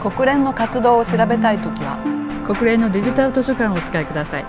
国連の活動を調べたいときは。国連のデジタル図書館をお使いください。